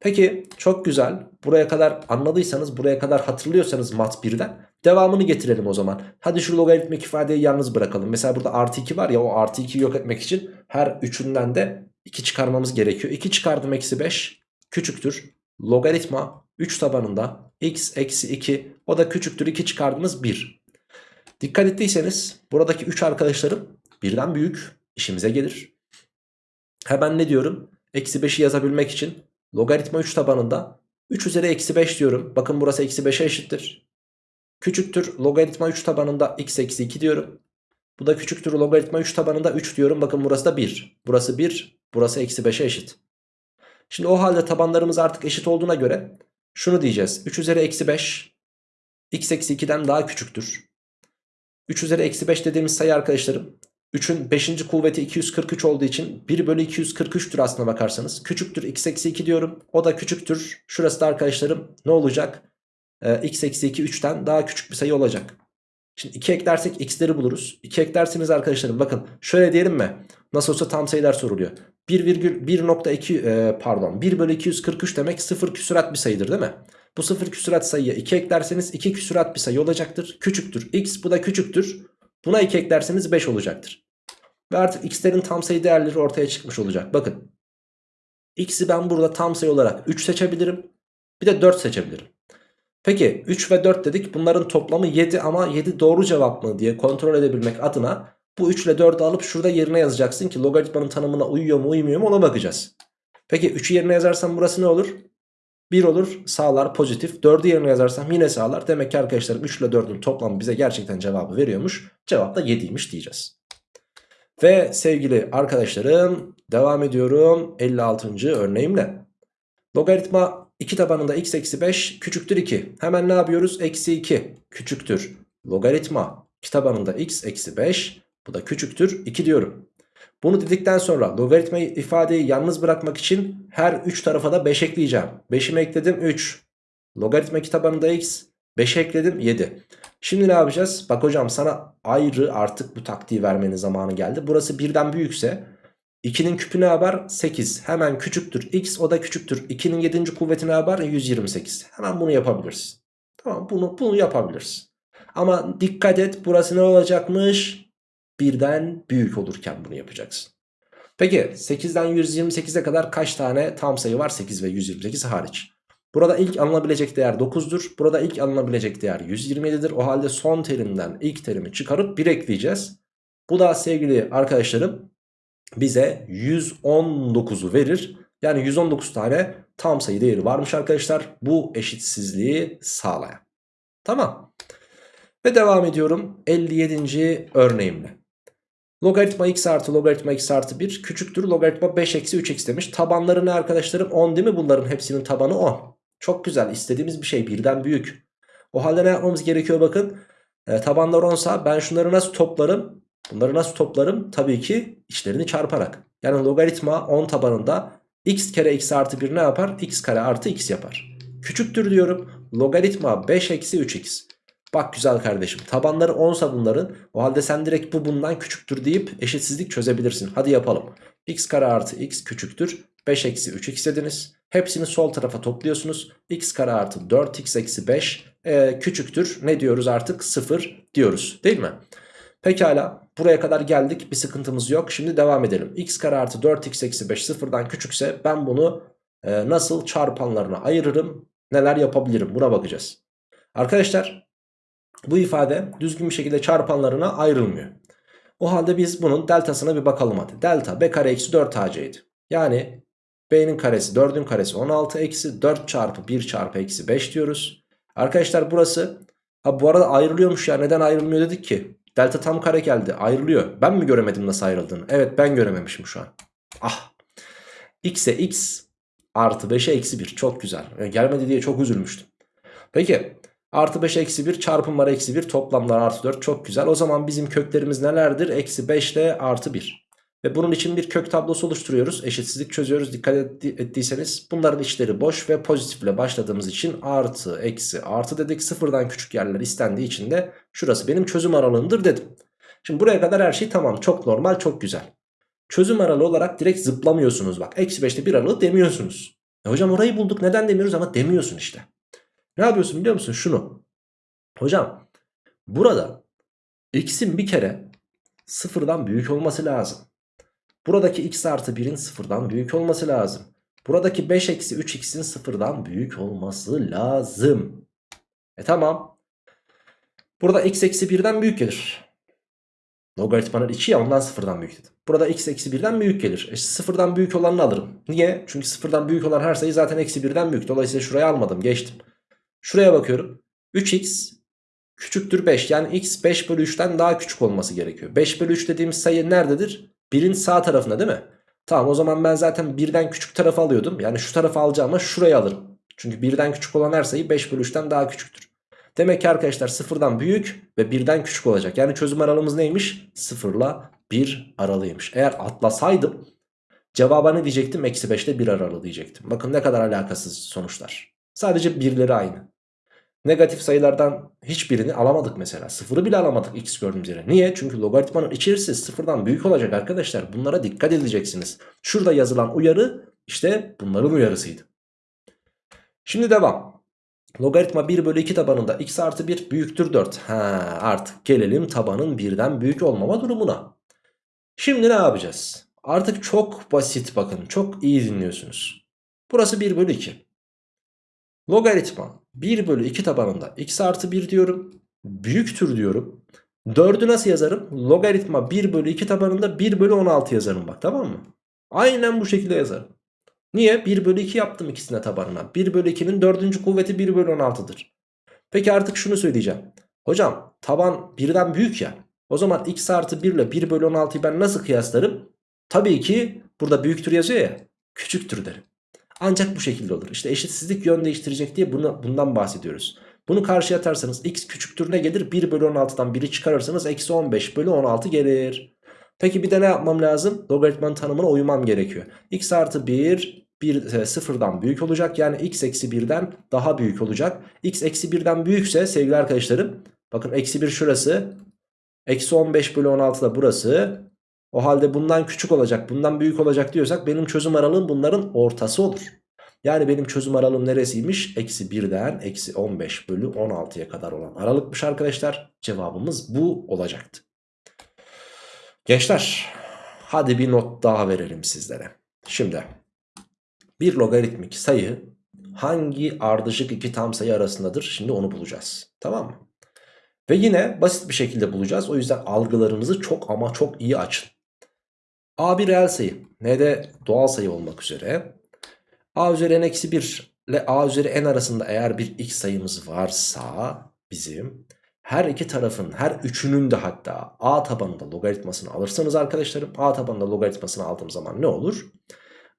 Peki çok güzel. Buraya kadar anladıysanız, buraya kadar hatırlıyorsanız mat 1'den devamını getirelim o zaman. Hadi şu logaritmik ifadeyi yalnız bırakalım. Mesela burada artı 2 var ya o artı 2'yi yok etmek için her üçünden de 2 çıkarmamız gerekiyor. 2 çıkardım eksi 5 küçüktür. Logaritma 3 tabanında x eksi 2 o da küçüktür 2 çıkardınız 1. Dikkat ettiyseniz buradaki 3 arkadaşlarım birden büyük işimize gelir. Hemen ne diyorum? Eksi 5'i yazabilmek için logaritma 3 tabanında 3 üzeri eksi 5 diyorum. Bakın burası eksi 5'e eşittir. Küçüktür logaritma 3 tabanında x eksi 2 diyorum. Bu da küçüktür logaritma 3 tabanında 3 diyorum. Bakın burası da 1. Burası 1. Burası eksi 5'e eşit. Şimdi o halde tabanlarımız artık eşit olduğuna göre şunu diyeceğiz. 3 üzeri eksi 5 x eksi 2'den daha küçüktür. 3 üzeri eksi 5 dediğimiz sayı arkadaşlarım 3'ün 5. kuvveti 243 olduğu için 1 bölü 243'tür aslına bakarsanız. Küçüktür x eksi 2 diyorum. O da küçüktür. Şurası da arkadaşlarım ne olacak? Ee, x eksi 2 3'ten daha küçük bir sayı olacak. Şimdi 2 eklersek x'leri buluruz. 2 eklerseniz arkadaşlarım bakın şöyle diyelim mi? Nasıl olsa tam sayılar soruluyor. 1,1.2 e, pardon 1 bölü 243 demek 0 küsurat bir sayıdır değil mi? Bu 0 küsurat sayıya 2 eklerseniz 2 küsurat bir sayı olacaktır. Küçüktür x bu da küçüktür. Buna 2 eklerseniz 5 olacaktır. Ve artık x'lerin tam sayı değerleri ortaya çıkmış olacak. Bakın x'i ben burada tam sayı olarak 3 seçebilirim. Bir de 4 seçebilirim. Peki 3 ve 4 dedik bunların toplamı 7 ama 7 doğru cevap mı diye kontrol edebilmek adına bu 3 ile 4'ü alıp şurada yerine yazacaksın ki logaritmanın tanımına uyuyor mu uymuyor mu ona bakacağız. Peki 3'ü yerine yazarsam burası ne olur? 1 olur sağlar pozitif 4'ü yerine yazarsam yine sağlar. Demek ki arkadaşlarım 3 ile 4'ün toplamı bize gerçekten cevabı veriyormuş. Cevap da 7'ymiş diyeceğiz. Ve sevgili arkadaşlarım devam ediyorum 56. örneğimle. Logaritma 2 tabanında x eksi 5 küçüktür 2. Hemen ne yapıyoruz? Eksi 2 küçüktür. Logaritma 2 tabanında x eksi 5 bu da küçüktür 2 diyorum. Bunu dedikten sonra logaritma ifadeyi yalnız bırakmak için her 3 tarafa da 5 ekleyeceğim. 5'imi ekledim 3. Logaritma 2 tabanında x 5 ekledim 7. Şimdi ne yapacağız? Bak hocam sana ayrı artık bu taktiği vermenin zamanı geldi. Burası birden büyükse 2'nin küpü ne yapar? 8. Hemen küçüktür x o da küçüktür. 2'nin 7. kuvveti ne yapar? 128. Hemen bunu yapabiliriz. Tamam bunu, bunu yapabiliriz. Ama dikkat et burası ne olacakmış? Birden büyük olurken bunu yapacaksın. Peki 8'den 128'e kadar kaç tane tam sayı var? 8 ve 128 hariç. Burada ilk alınabilecek değer 9'dur. Burada ilk alınabilecek değer 127'dir. O halde son terimden ilk terimi çıkarıp 1 ekleyeceğiz. Bu da sevgili arkadaşlarım bize 119'u verir. Yani 119 tane tam sayı değeri varmış arkadaşlar. Bu eşitsizliği sağlayan. Tamam. Ve devam ediyorum 57. örneğimle. Logaritma x artı logaritma x artı 1 küçüktür. Logaritma 5 eksi 3x demiş. Tabanları ne arkadaşlarım? 10 değil mi bunların hepsinin tabanı 10. Çok güzel istediğimiz bir şey birden büyük. O halde ne yapmamız gerekiyor bakın. E, tabanlar 10 sa ben şunları nasıl toplarım? Bunları nasıl toplarım? Tabii ki içlerini çarparak. Yani logaritma 10 tabanında x kere x artı 1 ne yapar? x kare artı x yapar. Küçüktür diyorum. Logaritma 5 eksi 3x. Bak güzel kardeşim tabanları 10 sa bunların o halde sen direkt bu bundan küçüktür deyip eşitsizlik çözebilirsin. Hadi yapalım. x kare artı x küçüktür 5 eksi 3x dediniz. Hepsini sol tarafa topluyorsunuz. x kare artı 4x eksi 5 e, küçüktür ne diyoruz artık 0 diyoruz değil mi? Pekala buraya kadar geldik bir sıkıntımız yok. Şimdi devam edelim. x kare artı 4x eksi 5 sıfırdan küçükse ben bunu e, nasıl çarpanlarına ayırırım neler yapabilirim buna bakacağız. Arkadaşlar bu ifade düzgün bir şekilde çarpanlarına ayrılmıyor. O halde biz bunun deltasına bir bakalım hadi. Delta b kare eksi 4 ac'ydi. Yani b'nin karesi 4'ün karesi 16 eksi 4 çarpı 1 çarpı eksi 5 diyoruz. Arkadaşlar burası ha bu arada ayrılıyormuş ya neden ayrılmıyor dedik ki. Delta tam kare geldi ayrılıyor. Ben mi göremedim nasıl ayrıldığını? Evet ben görememişim şu an. Ah. x'e x artı 5'e eksi 1 çok güzel. Yani gelmedi diye çok üzülmüştüm. Peki Artı 5 eksi 1 çarpım var eksi 1 toplamlar artı 4 çok güzel. O zaman bizim köklerimiz nelerdir? Eksi 5 ile artı 1. Ve bunun için bir kök tablosu oluşturuyoruz. Eşitsizlik çözüyoruz. Dikkat ettiyseniz bunların içleri boş ve pozitifle başladığımız için artı eksi artı dedik. Sıfırdan küçük yerler istendiği için de şurası benim çözüm aralığımdır dedim. Şimdi buraya kadar her şey tamam. Çok normal çok güzel. Çözüm aralığı olarak direkt zıplamıyorsunuz bak. Eksi 5'te bir aralığı demiyorsunuz. E hocam orayı bulduk neden demiyoruz ama demiyorsun işte. Ne yapıyorsun biliyor musun? Şunu. Hocam burada x'in bir kere sıfırdan büyük olması lazım. Buradaki x artı 1'in sıfırdan büyük olması lazım. Buradaki 5 eksi 3x'in sıfırdan büyük olması lazım. E tamam. Burada x eksi 1'den büyük gelir. Logaritmanın içi ya ondan sıfırdan büyük dedim. Burada x eksi 1'den büyük gelir. E sıfırdan büyük olanını alırım. Niye? Çünkü sıfırdan büyük olan her sayı zaten eksi 1'den büyük. Dolayısıyla şuraya almadım geçtim. Şuraya bakıyorum. 3x küçüktür 5. Yani x 5 bölü 3'ten daha küçük olması gerekiyor. 5 bölü 3 dediğimiz sayı nerededir? 1'in sağ tarafında değil mi? Tamam o zaman ben zaten birden küçük tarafı alıyordum. Yani şu tarafı alacağıma şurayı alırım. Çünkü birden küçük olan her sayı 5 bölü 3'ten daha küçüktür. Demek ki arkadaşlar sıfırdan büyük ve birden küçük olacak. Yani çözüm aralığımız neymiş? Sıfırla 1 aralığıymış. Eğer atlasaydım cevaba ne diyecektim? Eksi 5 ile 1 aralığı diyecektim. Bakın ne kadar alakasız sonuçlar. Sadece birleri aynı. Negatif sayılardan hiçbirini alamadık mesela. Sıfırı bile alamadık x gördüğümüz yere. Niye? Çünkü logaritmanın içerisi sıfırdan büyük olacak arkadaşlar. Bunlara dikkat edeceksiniz. Şurada yazılan uyarı işte bunların uyarısıydı. Şimdi devam. Logaritma 1 bölü 2 tabanında x artı 1 büyüktür 4. Ha, artık gelelim tabanın birden büyük olmama durumuna. Şimdi ne yapacağız? Artık çok basit bakın. Çok iyi dinliyorsunuz. Burası 1 bölü 2. Logaritma 1 bölü 2 tabanında x artı 1 diyorum. Büyüktür diyorum. 4'ü nasıl yazarım? Logaritma 1 bölü 2 tabanında 1 bölü 16 yazarım bak tamam mı? Aynen bu şekilde yazarım. Niye? 1 bölü 2 yaptım ikisine tabanına. 1 bölü 2'nin 4. kuvveti 1 bölü 16'dır. Peki artık şunu söyleyeceğim. Hocam taban 1'den büyük ya. O zaman x artı 1 ile 1 bölü 16'yı ben nasıl kıyaslarım? Tabii ki burada büyüktür yazıyor ya. Küçüktür derim. Ancak bu şekilde olur. İşte eşitsizlik yön değiştirecek diye bunu, bundan bahsediyoruz. Bunu karşıya atarsanız x küçüktür ne gelir? 1 bölü 16'dan 1'i çıkarırsanız eksi 15 bölü 16 gelir. Peki bir de ne yapmam lazım? Logaritmanın tanımına uymam gerekiyor. x artı 1 1 e, sıfırdan büyük olacak. Yani x eksi 1'den daha büyük olacak. x eksi 1'den büyükse sevgili arkadaşlarım bakın eksi 1 şurası. Eksi 15 bölü 16 da burası. O halde bundan küçük olacak bundan büyük olacak diyorsak benim çözüm aralığım bunların ortası olur. Yani benim çözüm aralığım neresiymiş? Eksi 1'den eksi 15 bölü 16'ya kadar olan aralıkmış arkadaşlar. Cevabımız bu olacaktı. Gençler hadi bir not daha verelim sizlere. Şimdi bir logaritmik sayı hangi ardışık iki tam sayı arasındadır? Şimdi onu bulacağız. Tamam mı? Ve yine basit bir şekilde bulacağız. O yüzden algılarınızı çok ama çok iyi açın. A bir reel sayı. Ne de doğal sayı olmak üzere. A üzeri n eksi 1 ile A üzeri n arasında eğer bir x sayımız varsa bizim her iki tarafın her üçünün de hatta A tabanında logaritmasını alırsanız arkadaşlarım A tabanında logaritmasını aldığım zaman ne olur?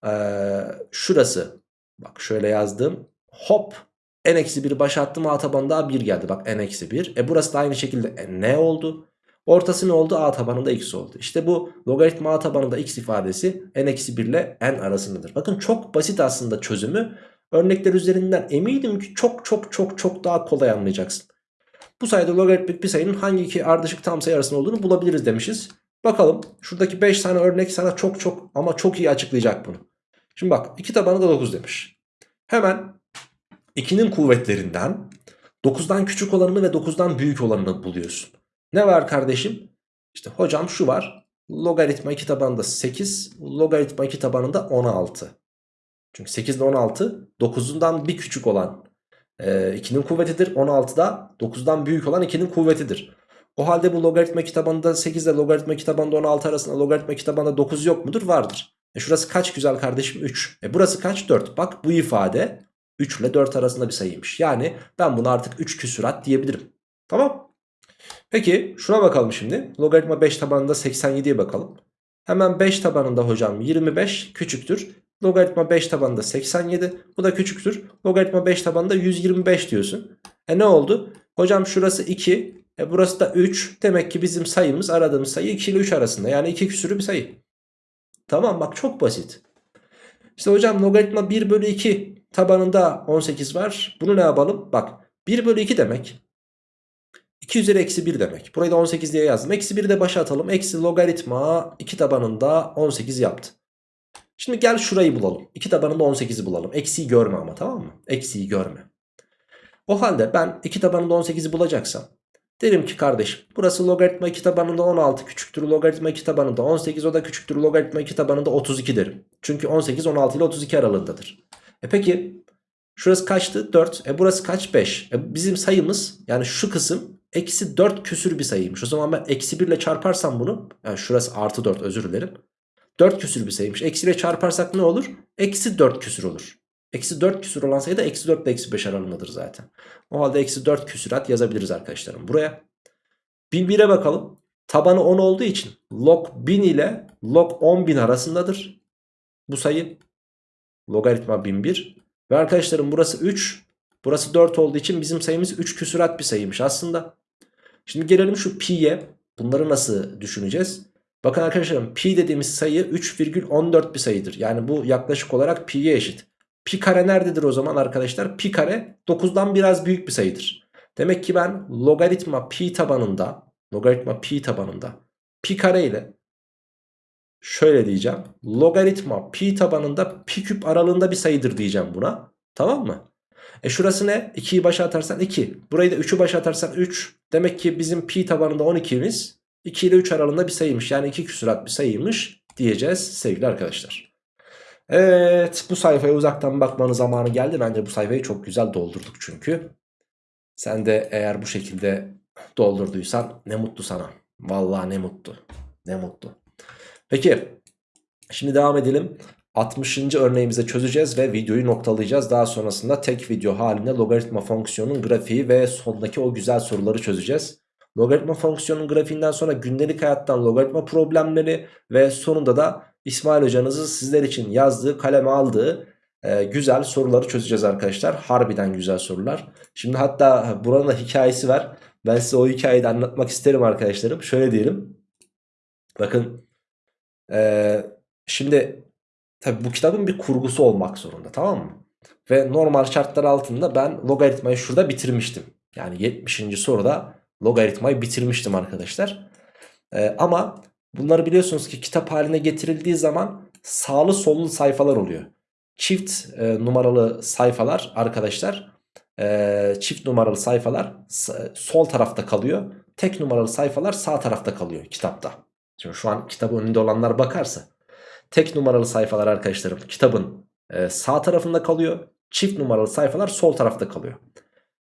Ee, şurası bak şöyle yazdım hop n eksi 1 başa attım A tabanında 1 geldi bak n eksi 1 e burası da aynı şekilde ne oldu? Ortası ne oldu? A tabanında x oldu. İşte bu logaritma A tabanında x ifadesi n eksi 1 ile n arasındadır. Bakın çok basit aslında çözümü. Örnekler üzerinden eminim ki çok çok çok çok daha kolay anlayacaksın. Bu sayede logaritmik bir sayının hangi iki ardışık tam sayı arasında olduğunu bulabiliriz demişiz. Bakalım şuradaki 5 tane örnek sana çok çok ama çok iyi açıklayacak bunu. Şimdi bak 2 tabanı da 9 demiş. Hemen 2'nin kuvvetlerinden 9'dan küçük olanını ve 9'dan büyük olanını buluyorsun. Ne var kardeşim? İşte hocam şu var. Logaritma 2 tabanında 8. Logaritma 2 tabanında 16. Çünkü 8 ile 16 9'undan bir küçük olan e, 2'nin kuvvetidir. 16 da 9'dan büyük olan 2'nin kuvvetidir. O halde bu logaritma 2 tabanında 8 ile logaritma 2 tabanında 16 arasında logaritma 2 tabanında 9 yok mudur? Vardır. E şurası kaç güzel kardeşim? 3. E burası kaç? 4. Bak bu ifade 3 ile 4 arasında bir sayıymış. Yani ben bunu artık 3 küsurat diyebilirim. Tamam. Peki şuna bakalım şimdi. Logaritma 5 tabanında 87'ye bakalım. Hemen 5 tabanında hocam 25 küçüktür. Logaritma 5 tabanında 87. Bu da küçüktür. Logaritma 5 tabanında 125 diyorsun. E ne oldu? Hocam şurası 2. E burası da 3. Demek ki bizim sayımız aradığımız sayı 2 ile 3 arasında. Yani 2 küsürü bir sayı. Tamam bak çok basit. İşte hocam logaritma 1 bölü 2 tabanında 18 var. Bunu ne yapalım? Bak 1 bölü 2 demek 2 üzeri eksi 1 demek. Burayı da 18 diye yazdım. Eksi 1'i de başa atalım. Eksi logaritma 2 tabanında 18 yaptı. Şimdi gel şurayı bulalım. 2 tabanında 18'i bulalım. Eksiyi görme ama tamam mı? Eksiyi görme. O halde ben 2 tabanında 18'i bulacaksam derim ki kardeşim burası logaritma 2 tabanında 16 küçüktür logaritma 2 tabanında 18 o da küçüktür logaritma 2 tabanında 32 derim. Çünkü 18, 16 ile 32 aralığındadır. E peki şurası kaçtı? 4. E burası kaç? 5. E bizim sayımız yani şu kısım eksi 4 küsür bir sayıymış. O zaman ben eksi 1 ile çarparsam bunu yani şurası artı 4 özür dilerim. 4 küsür bir sayıymış. Eksi ile çarparsak ne olur? Eksi 4 küsür olur. Eksi 4 küsür olan sayı da eksi 4 ile eksi 5 aralığındadır zaten. O halde eksi 4 küsürat yazabiliriz arkadaşlarım buraya. 1001'e bakalım. Tabanı 10 olduğu için log 1000 ile log 10.000 arasındadır. Bu sayı logaritma 1001. Ve arkadaşlarım burası 3. Burası 4 olduğu için bizim sayımız 3 küsurat bir sayıymış aslında. Şimdi gelelim şu pi'ye. Bunları nasıl düşüneceğiz? Bakın arkadaşlarım pi dediğimiz sayı 3,14 bir sayıdır. Yani bu yaklaşık olarak pi'ye eşit. Pi kare nerededir o zaman arkadaşlar? Pi kare 9'dan biraz büyük bir sayıdır. Demek ki ben logaritma pi tabanında logaritma pi tabanında pi kare ile şöyle diyeceğim. Logaritma pi tabanında pi küp aralığında bir sayıdır diyeceğim buna. Tamam mı? E şurası ne? 2'yi başa atarsan 2. Burayı da 3'ü başa atarsan 3. Demek ki bizim pi tabanında 12'miz 2 ile 3 aralığında bir sayıymış. Yani 2 küsurat bir sayıymış diyeceğiz sevgili arkadaşlar. Evet bu sayfaya uzaktan bakmanın zamanı geldi. Bence bu sayfayı çok güzel doldurduk çünkü. Sen de eğer bu şekilde doldurduysan ne mutlu sana. Vallahi ne mutlu. Ne mutlu. Peki şimdi devam edelim. 60. örneğimizi çözeceğiz ve videoyu noktalayacağız. Daha sonrasında tek video halinde logaritma fonksiyonun grafiği ve sondaki o güzel soruları çözeceğiz. Logaritma fonksiyonun grafiğinden sonra gündelik hayattan logaritma problemleri ve sonunda da İsmail hocanızın sizler için yazdığı, kaleme aldığı e, güzel soruları çözeceğiz arkadaşlar. Harbiden güzel sorular. Şimdi hatta buranın da hikayesi var. Ben size o hikayeyi de anlatmak isterim arkadaşlarım. Şöyle diyelim. Bakın ee, şimdi tabi bu kitabın bir kurgusu olmak zorunda tamam mı? Ve normal şartlar altında ben logaritmayı şurada bitirmiştim. Yani 70. soruda logaritmayı bitirmiştim arkadaşlar. Ee, ama bunları biliyorsunuz ki kitap haline getirildiği zaman sağlı sollu sayfalar oluyor. Çift e, numaralı sayfalar arkadaşlar e, çift numaralı sayfalar sol tarafta kalıyor. Tek numaralı sayfalar sağ tarafta kalıyor kitapta. Şimdi şu an kitabın önünde olanlar bakarsa. Tek numaralı sayfalar arkadaşlarım kitabın e, sağ tarafında kalıyor. Çift numaralı sayfalar sol tarafta kalıyor.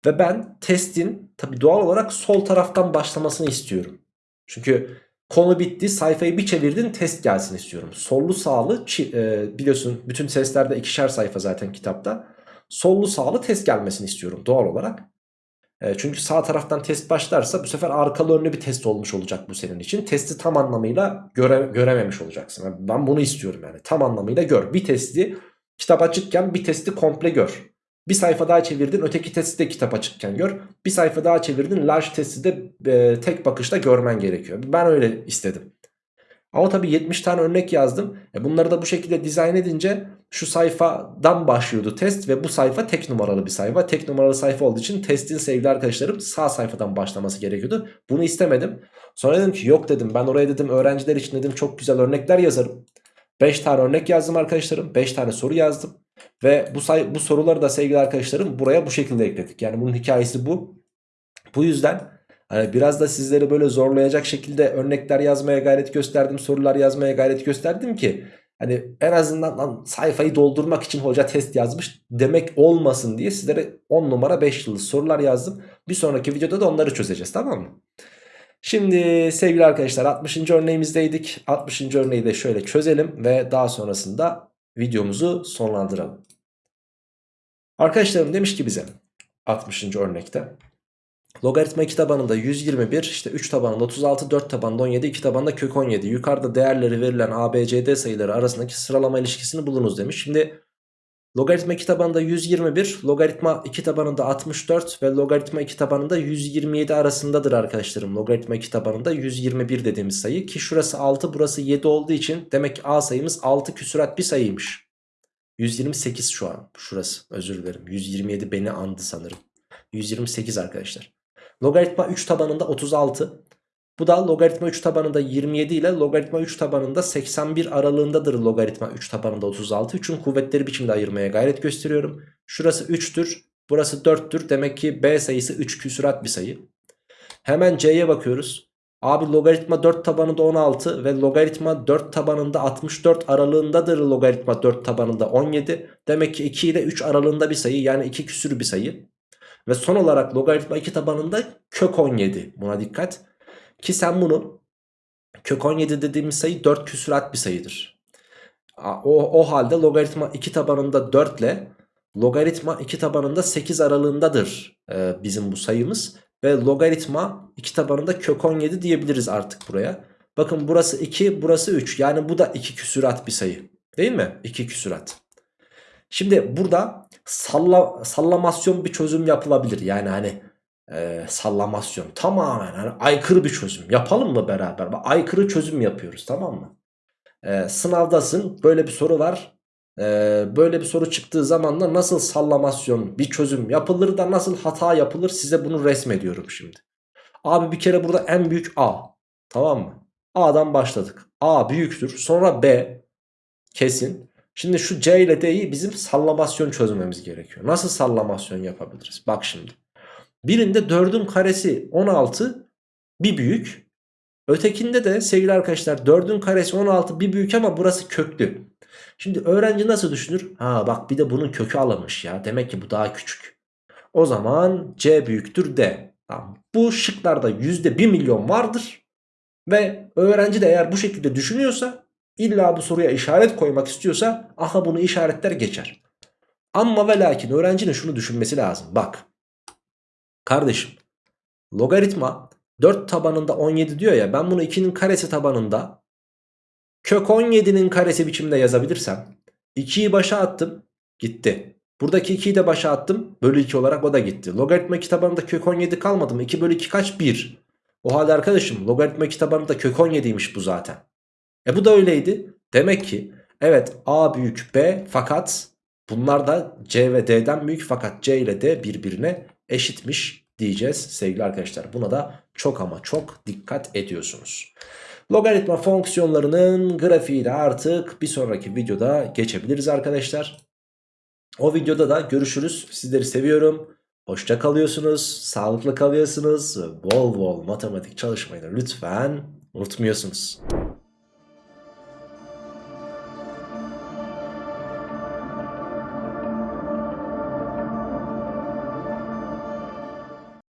Ve ben testin tabi doğal olarak sol taraftan başlamasını istiyorum. Çünkü konu bitti sayfayı bir çevirdin test gelsin istiyorum. Sollu sağlı e, biliyorsun bütün testlerde ikişer sayfa zaten kitapta. Sollu sağlı test gelmesini istiyorum doğal olarak. E, çünkü sağ taraftan test başlarsa bu sefer arkalı önlü bir test olmuş olacak bu senin için. Testi tam anlamıyla göre, görememiş olacaksın. Yani ben bunu istiyorum yani tam anlamıyla gör. Bir testi kitap açıkken bir testi komple gör. Bir sayfa daha çevirdin öteki testi de kitap açıkken gör. Bir sayfa daha çevirdin large testi de e, tek bakışta görmen gerekiyor. Ben öyle istedim. Ama tabii 70 tane örnek yazdım. E bunları da bu şekilde dizayn edince şu sayfadan başlıyordu test ve bu sayfa tek numaralı bir sayfa. Tek numaralı sayfa olduğu için testin sevgili arkadaşlarım sağ sayfadan başlaması gerekiyordu. Bunu istemedim. Sonra dedim ki yok dedim ben oraya dedim öğrenciler için dedim çok güzel örnekler yazarım. 5 tane örnek yazdım arkadaşlarım. 5 tane soru yazdım. Ve bu, say bu soruları da sevgili arkadaşlarım buraya bu şekilde ekledik. Yani bunun hikayesi bu. Bu yüzden Hani biraz da sizleri böyle zorlayacak şekilde örnekler yazmaya gayret gösterdim. Sorular yazmaya gayret gösterdim ki hani en azından sayfayı doldurmak için hoca test yazmış demek olmasın diye sizlere 10 numara 5 yıldız sorular yazdım. Bir sonraki videoda da onları çözeceğiz tamam mı? Şimdi sevgili arkadaşlar 60. örneğimizdeydik. 60. örneği de şöyle çözelim ve daha sonrasında videomuzu sonlandıralım. Arkadaşlarım demiş ki bize 60. örnekte Logaritma 2 tabanında 121, işte 3 tabanında 36, 4 tabanında 17, 2 tabanında kök 17. Yukarıda değerleri verilen ABCD sayıları arasındaki sıralama ilişkisini bulunuz demiş. Şimdi logaritma 2 tabanında 121, logaritma 2 tabanında 64 ve logaritma 2 tabanında 127 arasındadır arkadaşlarım. Logaritma 2 tabanında 121 dediğimiz sayı ki şurası 6 burası 7 olduğu için demek ki A sayımız 6 küsurat bir sayıymış. 128 şu an şurası özür dilerim 127 beni andı sanırım. 128 arkadaşlar. Logaritma 3 tabanında 36. Bu da logaritma 3 tabanında 27 ile logaritma 3 tabanında 81 aralığındadır logaritma 3 tabanında 36. 3'ün kuvvetleri biçimde ayırmaya gayret gösteriyorum. Şurası 3'tür. Burası 4'tür. Demek ki B sayısı 3 küsurat bir sayı. Hemen C'ye bakıyoruz. Abi logaritma 4 tabanında 16 ve logaritma 4 tabanında 64 aralığındadır logaritma 4 tabanında 17. Demek ki 2 ile 3 aralığında bir sayı yani 2 küsür bir sayı. Ve son olarak logaritma 2 tabanında kök 17 buna dikkat. Ki sen bunu kök 17 dediğimiz sayı 4 küsurat bir sayıdır. O, o halde logaritma 2 tabanında 4 ile logaritma 2 tabanında 8 aralığındadır e, bizim bu sayımız. Ve logaritma 2 tabanında kök 17 diyebiliriz artık buraya. Bakın burası 2 burası 3 yani bu da 2 küsurat bir sayı değil mi? 2 küsurat. Şimdi burada salla, sallamasyon bir çözüm yapılabilir. Yani hani e, sallamasyon tamamen hani aykırı bir çözüm yapalım mı beraber? Aykırı çözüm yapıyoruz tamam mı? E, sınavdasın böyle bir soru var. E, böyle bir soru çıktığı zaman da nasıl sallamasyon bir çözüm yapılır da nasıl hata yapılır size bunu resmediyorum şimdi. Abi bir kere burada en büyük A tamam mı? A'dan başladık. A büyüktür sonra B kesin. Şimdi şu C ile D'yi bizim sallamasyon çözmemiz gerekiyor. Nasıl sallamasyon yapabiliriz? Bak şimdi. Birinde 4'ün karesi 16 bir büyük. Ötekinde de sevgili arkadaşlar 4'ün karesi 16 bir büyük ama burası köklü. Şimdi öğrenci nasıl düşünür? Ha bak bir de bunun kökü alınmış ya. Demek ki bu daha küçük. O zaman C büyüktür D. Bu şıklarda %1 milyon vardır. Ve öğrenci de eğer bu şekilde düşünüyorsa illa bu soruya işaret koymak istiyorsa aha bunu işaretler geçer. Ama ve lakin öğrencinin şunu düşünmesi lazım. Bak kardeşim logaritma 4 tabanında 17 diyor ya ben bunu 2'nin karesi tabanında kök 17'nin karesi biçimde yazabilirsem 2'yi başa attım gitti. Buradaki 2'yi de başa attım bölü 2 olarak o da gitti. Logaritma kitabında kök 17 kalmadı mı? 2 bölü 2 kaç? 1. O halde arkadaşım logaritma kitabında kök 17'ymiş bu zaten. E bu da öyleydi. Demek ki evet A büyük B fakat bunlar da C ve D'den büyük fakat C ile D birbirine eşitmiş diyeceğiz sevgili arkadaşlar. Buna da çok ama çok dikkat ediyorsunuz. Logaritma fonksiyonlarının grafiği de artık bir sonraki videoda geçebiliriz arkadaşlar. O videoda da görüşürüz. Sizleri seviyorum. Hoşça kalıyorsunuz, sağlıklı kalıyorsunuz. Bol bol matematik çalışmayı da lütfen unutmuyorsunuz.